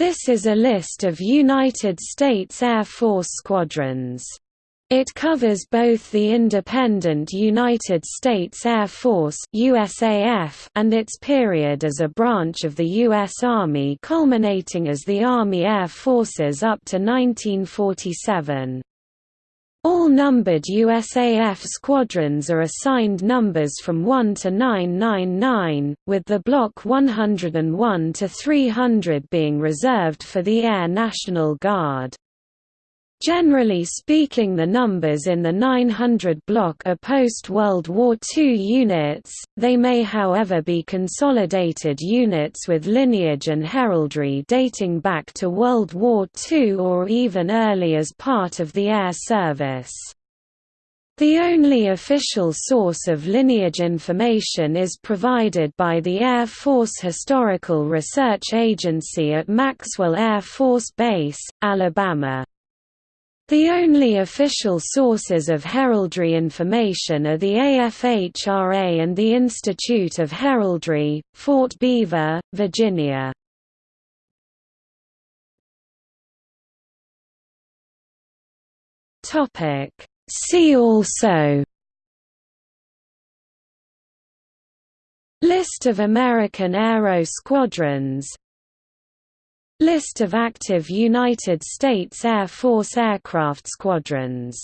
This is a list of United States Air Force squadrons. It covers both the independent United States Air Force USAF and its period as a branch of the U.S. Army culminating as the Army Air Forces up to 1947. All numbered USAF squadrons are assigned numbers from 1 to 999, with the Block 101 to 300 being reserved for the Air National Guard. Generally speaking the numbers in the 900 block are post-World War II units, they may however be consolidated units with lineage and heraldry dating back to World War II or even early as part of the air service. The only official source of lineage information is provided by the Air Force Historical Research Agency at Maxwell Air Force Base, Alabama. The only official sources of heraldry information are the AFHRA and the Institute of Heraldry, Fort Belvoir, Virginia. See also List of American Aero Squadrons List of active United States Air Force aircraft squadrons